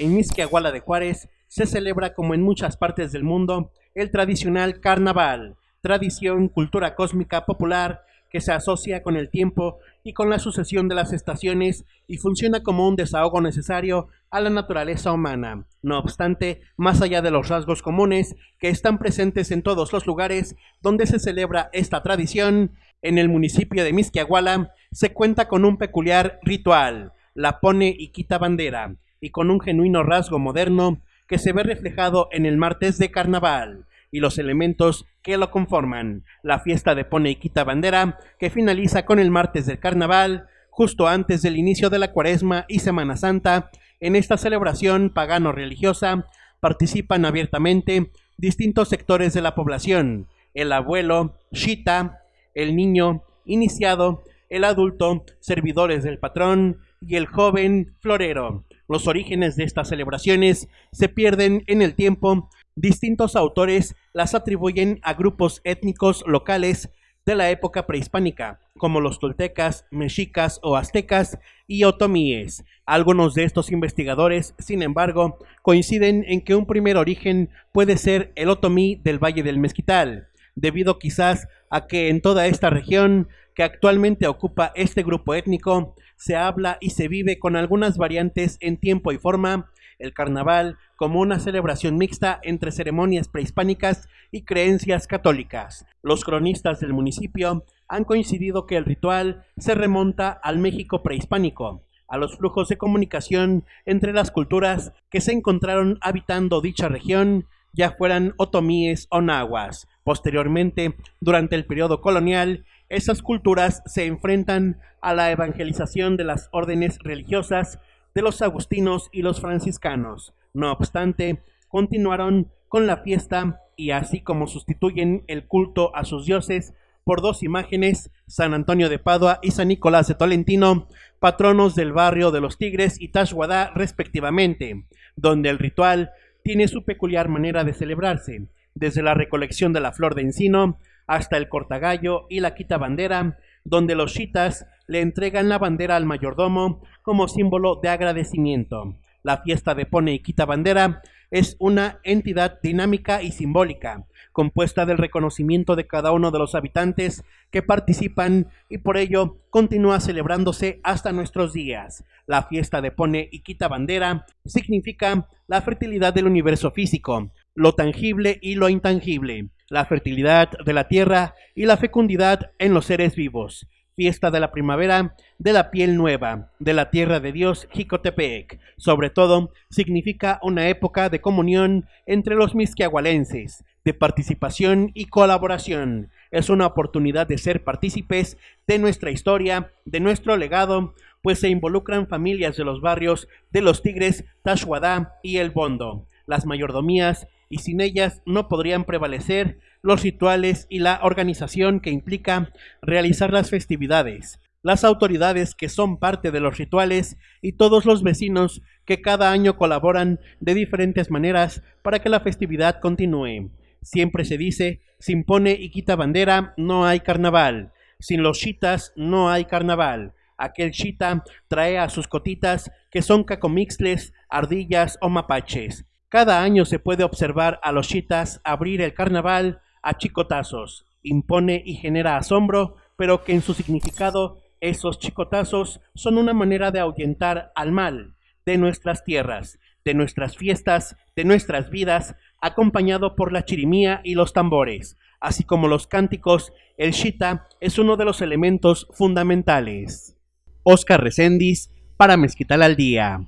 En Misquiahuala de Juárez se celebra como en muchas partes del mundo el tradicional carnaval, tradición, cultura cósmica popular que se asocia con el tiempo y con la sucesión de las estaciones y funciona como un desahogo necesario a la naturaleza humana. No obstante, más allá de los rasgos comunes que están presentes en todos los lugares donde se celebra esta tradición, en el municipio de Misquiahuala se cuenta con un peculiar ritual, la pone y quita bandera, y con un genuino rasgo moderno que se ve reflejado en el martes de carnaval y los elementos que lo conforman. La fiesta de Pone y Quita Bandera, que finaliza con el martes del carnaval, justo antes del inicio de la cuaresma y Semana Santa. En esta celebración pagano-religiosa participan abiertamente distintos sectores de la población, el abuelo, Shita, el niño, iniciado, el adulto, servidores del patrón y el joven florero. Los orígenes de estas celebraciones se pierden en el tiempo Distintos autores las atribuyen a grupos étnicos locales de la época prehispánica, como los toltecas, mexicas o aztecas y otomíes. Algunos de estos investigadores, sin embargo, coinciden en que un primer origen puede ser el otomí del Valle del Mezquital, debido quizás a que en toda esta región que actualmente ocupa este grupo étnico se habla y se vive con algunas variantes en tiempo y forma el carnaval como una celebración mixta entre ceremonias prehispánicas y creencias católicas. Los cronistas del municipio han coincidido que el ritual se remonta al México prehispánico, a los flujos de comunicación entre las culturas que se encontraron habitando dicha región, ya fueran otomíes o nahuas. Posteriormente, durante el periodo colonial, esas culturas se enfrentan a la evangelización de las órdenes religiosas de los agustinos y los franciscanos. No obstante, continuaron con la fiesta y así como sustituyen el culto a sus dioses por dos imágenes, San Antonio de Padua y San Nicolás de Tolentino, patronos del barrio de los Tigres y Tashwadá respectivamente, donde el ritual tiene su peculiar manera de celebrarse, desde la recolección de la flor de encino hasta el cortagallo y la quita bandera, donde los chitas le entregan la bandera al mayordomo como símbolo de agradecimiento. La fiesta de Pone y Quita Bandera es una entidad dinámica y simbólica, compuesta del reconocimiento de cada uno de los habitantes que participan y por ello continúa celebrándose hasta nuestros días. La fiesta de Pone y Quita Bandera significa la fertilidad del universo físico, lo tangible y lo intangible, la fertilidad de la tierra y la fecundidad en los seres vivos fiesta de la primavera, de la piel nueva, de la tierra de Dios Jicotepec. Sobre todo, significa una época de comunión entre los misquiahualenses, de participación y colaboración. Es una oportunidad de ser partícipes de nuestra historia, de nuestro legado, pues se involucran familias de los barrios de los Tigres, Tashuadá y El Bondo. Las mayordomías y sin ellas no podrían prevalecer los rituales y la organización que implica realizar las festividades, las autoridades que son parte de los rituales y todos los vecinos que cada año colaboran de diferentes maneras para que la festividad continúe. Siempre se dice, sin pone y quita bandera no hay carnaval, sin los chitas no hay carnaval. Aquel chita trae a sus cotitas que son cacomixles, ardillas o mapaches. Cada año se puede observar a los chitas abrir el carnaval a chicotazos. Impone y genera asombro, pero que en su significado esos chicotazos son una manera de ahuyentar al mal de nuestras tierras, de nuestras fiestas, de nuestras vidas, acompañado por la chirimía y los tambores, así como los cánticos, el shita es uno de los elementos fundamentales. Oscar Recendis para Mezquital al Día.